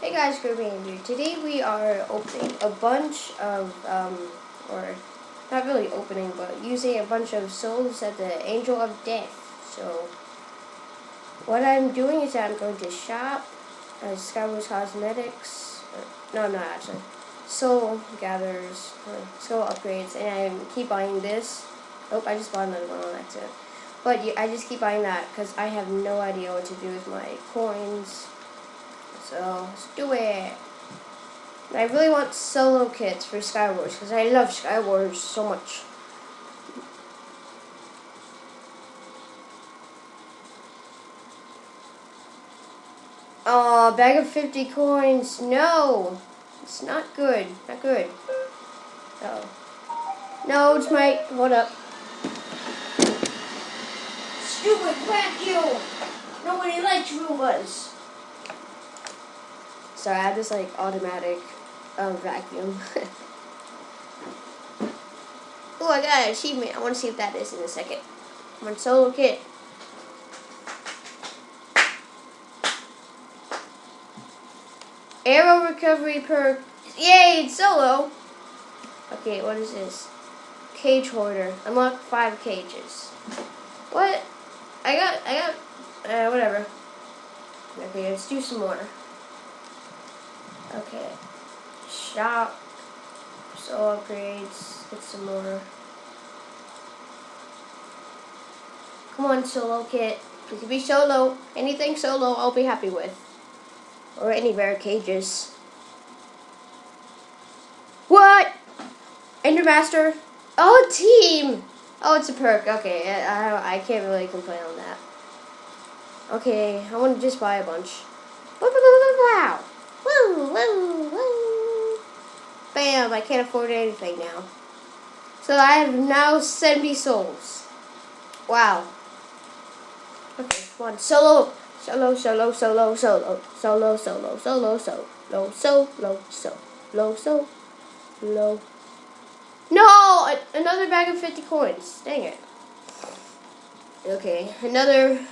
Hey guys, Gurman here. Today we are opening a bunch of, um, or not really opening, but using a bunch of souls at the Angel of Death. So, what I'm doing is I'm going to shop at Skywars Cosmetics. Or, no, not actually. Soul Gatherers, Soul Upgrades, and I keep buying this. Oh, I just bought another one on accident. But I just keep buying that because I have no idea what to do with my coins. So let's do it. I really want solo kits for Skywars because I love Skywars so much. Oh, bag of 50 coins. No. It's not good. Not good. Oh. No, it's my... Hold up. Stupid vacuum! Nobody likes Roombas. Sorry, I have this like automatic um, vacuum. oh, I got an achievement. I want to see if that is in a second. I'm on solo kit. Arrow recovery perk. Yay, it's solo. Okay, what is this? Cage hoarder. Unlock five cages. What? I got, I got, uh, whatever. Okay, let's do some more. Okay. Shop. Soul upgrades. Get some more. Come on, solo kit. You can be solo. Anything solo, I'll be happy with. Or any rare cages. What? Endermaster? Oh, team! Oh, it's a perk. Okay, I, I can't really complain on that. Okay, I want to just buy a bunch. Wow! Woo, woo, woo. Bam, I can't afford anything now. So I have now 70 souls. Wow. Okay, come on. Solo. Solo, solo, solo, solo. Solo, solo, solo, solo. Solo, solo, solo, solo. No! Another bag of 50 coins. Dang it. Okay, another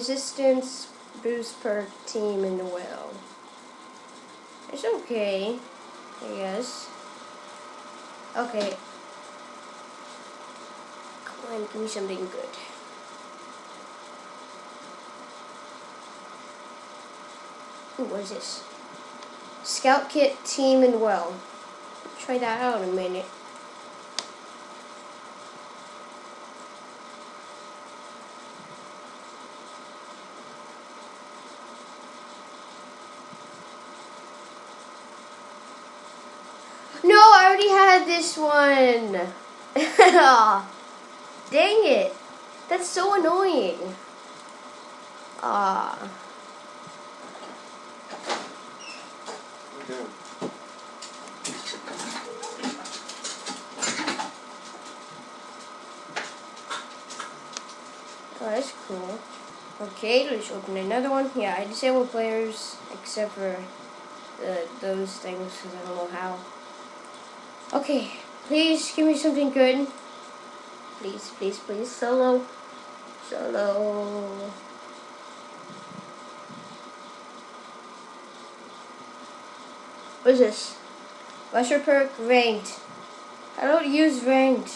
resistance boost per team in the well. It's okay, I guess. Okay. Come on, give me something good. Ooh, what is this? Scout kit team and well. Try that out in a minute. No, I already had this one. Dang it. That's so annoying. Ah. Oh, that's cool. Okay, let's open another one. Yeah, I disable players except for the, those things because I don't know how. Okay, please give me something good. Please, please, please. Solo. Solo. What is this? Lesser perk ranked. I don't use ranked.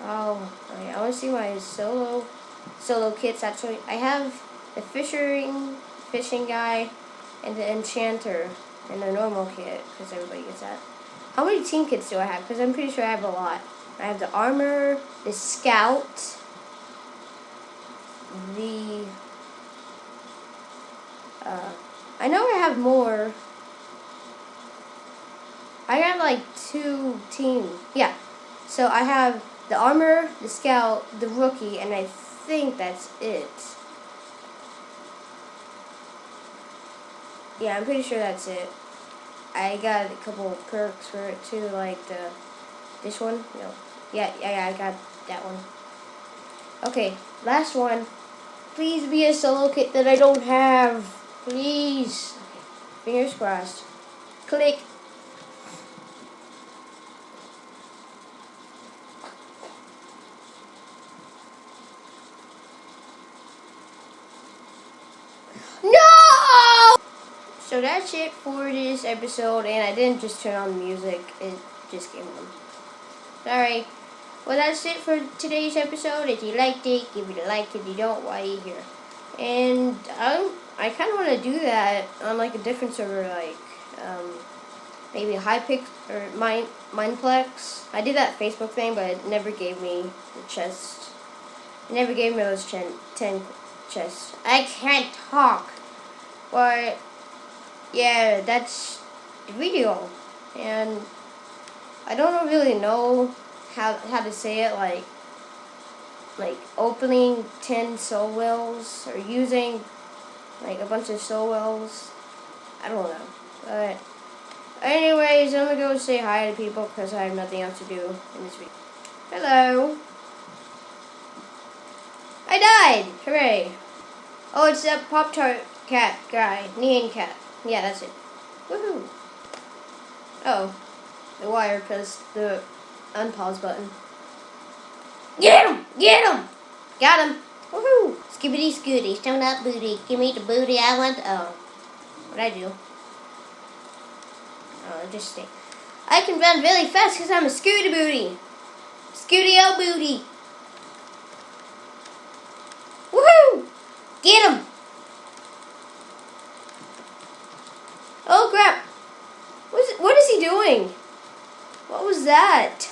Oh. I want to see my solo solo kits actually. I have the fishing fishing guy and the enchanter and the normal kit because everybody gets that. How many team kits do I have? Because I'm pretty sure I have a lot. I have the armor, the scout, the... Uh, I know I have more. I have like two team. Yeah. So I have the armor, the scout, the rookie, and I think that's it. Yeah, I'm pretty sure that's it. I got a couple of perks for it too, like the this one. No, yeah, yeah, I got that one. Okay, last one. Please be a solo kit that I don't have. Please. Fingers crossed. Click. So that's it for this episode, and I didn't just turn on the music, it just came on. Sorry. Well, that's it for today's episode. If you liked it, give it a like. If you don't, why are you here? And I'm, I kind of want to do that on like a different server, like um, maybe Hypixel or Mine, Mineplex. I did that Facebook thing, but it never gave me the chest. It never gave me those 10, 10 chests. I can't talk. But, yeah, that's the video. And I don't really know how, how to say it, like, like opening 10 soul wells or using like a bunch of soul wells. I don't know. But anyways, I'm gonna go say hi to people because I have nothing else to do in this video. Hello. I died! Hooray. Oh, it's that Pop-Tart cat guy. Nyan cat. Yeah, that's it. Woohoo. Oh. The wire pressed the unpause button. Get him! Get him! Got him! Woohoo! Skibbity scooty, stone up booty. Give me the booty I want. Oh. What'd I do? Oh, just stay. I can run really fast because I'm a scooty booty. Scooty o booty. Woohoo! Get him! Oh crap! What is, he doing? What was that?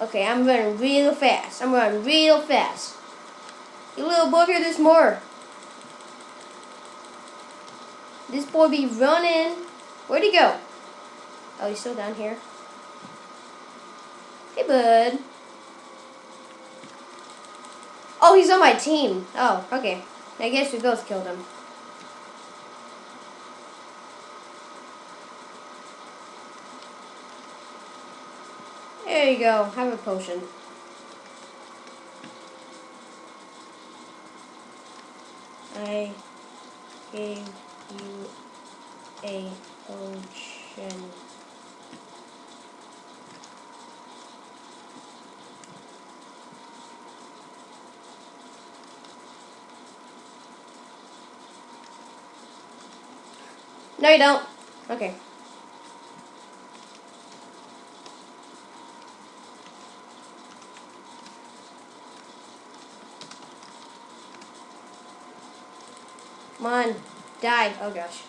Okay, I'm running real fast. I'm running real fast. You little boy here, there's more. This boy be running. Where'd he go? Oh, he's still down here. Hey, bud. Oh, he's on my team. Oh, okay. I guess we both killed him. There you go. Have a potion. I gave you a potion. No, you don't. Okay. Come on. Die. Oh, gosh.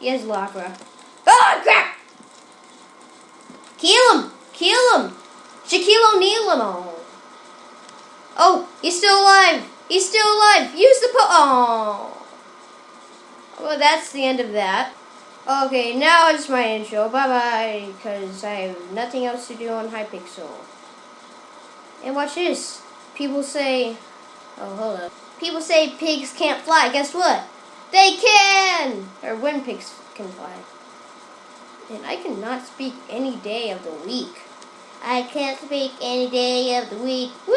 He has lava. Oh, crap! Kill him! Kill him! Shaquille O'Neal him all. Oh, he's still alive! He's still alive! Use the po- Oh. Well, that's the end of that. Okay, now it's my intro. Bye-bye, because I have nothing else to do on Hypixel. And watch this. People say... Oh, hold up. People say pigs can't fly. Guess what? They can! Or when pigs can fly. And I cannot speak any day of the week. I can't speak any day of the week. Woo!